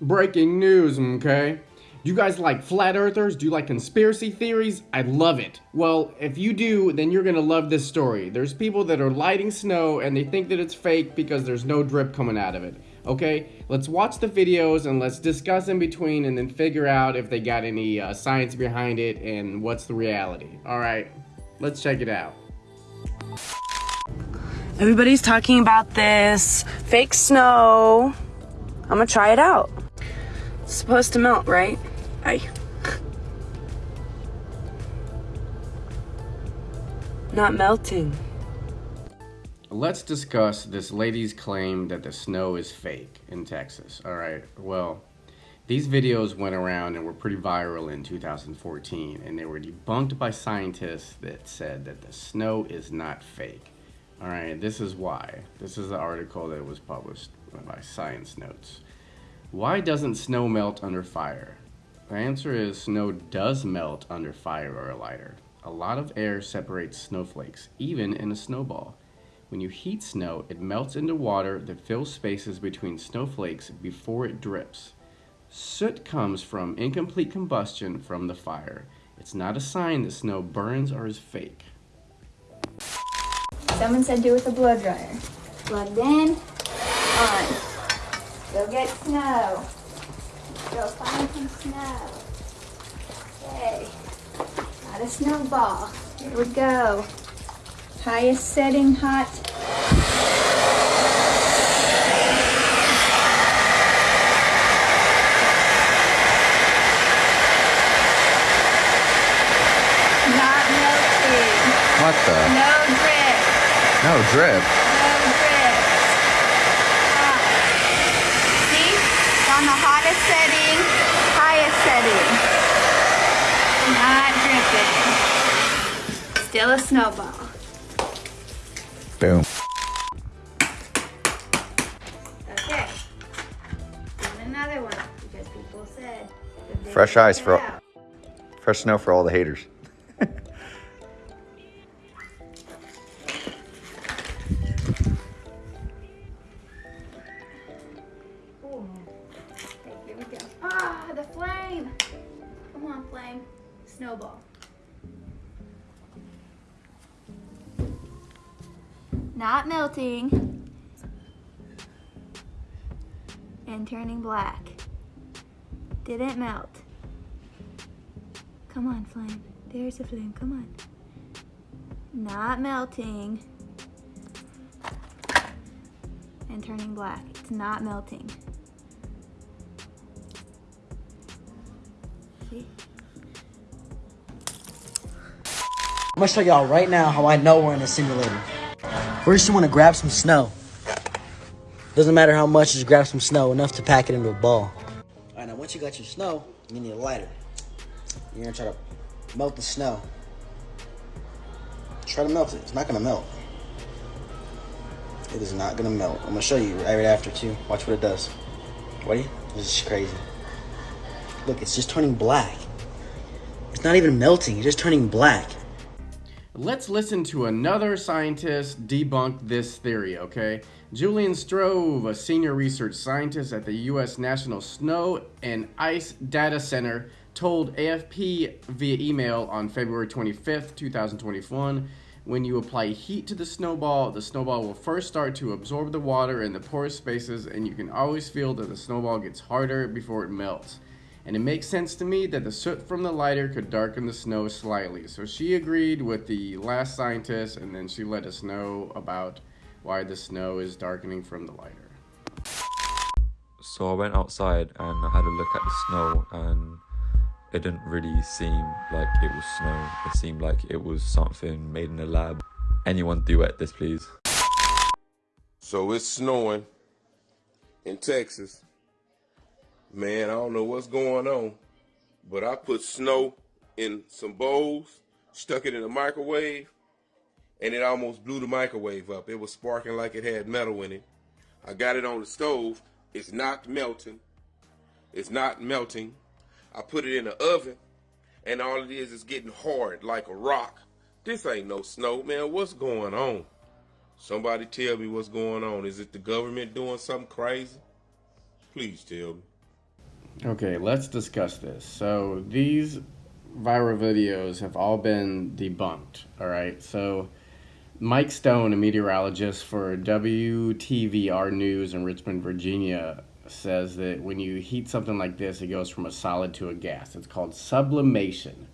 Breaking news, okay? Do you guys like flat earthers? Do you like conspiracy theories? I love it. Well, if you do, then you're gonna love this story. There's people that are lighting snow and they think that it's fake because there's no drip coming out of it. Okay, let's watch the videos and let's discuss in between and then figure out if they got any uh, science behind it and what's the reality. All right, let's check it out. Everybody's talking about this fake snow. I'm gonna try it out. Supposed to melt, right? I. Not melting. Let's discuss this lady's claim that the snow is fake in Texas. All right, well, these videos went around and were pretty viral in 2014, and they were debunked by scientists that said that the snow is not fake. All right, this is why. This is the article that was published by Science Notes. Why doesn't snow melt under fire? The answer is snow does melt under fire or a lighter. A lot of air separates snowflakes, even in a snowball. When you heat snow, it melts into water that fills spaces between snowflakes before it drips. Soot comes from incomplete combustion from the fire. It's not a sign that snow burns or is fake. Someone said do it with a blow dryer. Plugged in, on. Go get snow. Go find some snow. Okay. Got a snowball. Here we go. Highest setting hot. Not melting. What the? No drip. No drip. Hot. See? It's on the hottest setting, highest setting. Not dripping. Still a snowball. Boom. Okay. And another one because people said. Fresh ice for- out. Fresh snow for all the haters. Ooh. Okay, here we go. Ah, the flame. Come on, flame. Snowball. Not melting. And turning black. Didn't melt. Come on, flame. There's a flame. Come on. Not melting. And turning black. It's not melting. See? I'm gonna show y'all right now how I know we're in a simulator. First, just wanna grab some snow. Doesn't matter how much, just grab some snow, enough to pack it into a ball. Alright, now once you got your snow, you need a lighter. You're gonna try to melt the snow. Try to melt it. It's not gonna melt. It is not gonna melt. I'm gonna show you right after too. Watch what it does. Ready? This is crazy. Look, it's just turning black. It's not even melting, it's just turning black. Let's listen to another scientist debunk this theory, okay? Julienne Stroeve, a senior research scientist at the U.S. National Snow and Ice Data Center, told AFP via email on February 25th, 2021 when you apply heat to the snowball, the snowball will first start to absorb the water in the porous spaces, and you can always feel that the snowball gets harder before it melts. And it makes sense to me that the soot from the lighter could darken the snow slightly. So she agreed with the last scientist, and then she let us know about why the snow is darkening from the lighter. So I went outside and I had a look at the snow and it didn't really seem like it was snow. It seemed like it was something made in a lab. Anyone duet this please? So it's snowing in Texas. Man, I don't know what's going on, but I put snow in some bowls, stuck it in the microwave, and it almost blew the microwave up. It was sparking like it had metal in it. I got it on the stove. It's not melting. It's not melting. I put it in the oven, and all it is is getting hard like a rock. This ain't no snow, man. What's going on? Somebody tell me what's going on. Is it the government doing something crazy? Please tell me. Okay, let's discuss this. So these viral videos have all been debunked. All right, so Mike Stone, a meteorologist for WTVR News in Richmond, Virginia, says that when you heat something like this, it goes from a solid to a gas. It's called sublimation.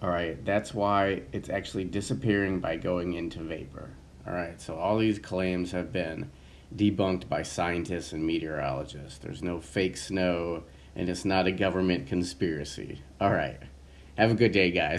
All right, that's why it's actually disappearing by going into vapor. All right, so all these claims have been debunked by scientists and meteorologists. There's no fake snow, and it's not a government conspiracy. All right, have a good day, guys.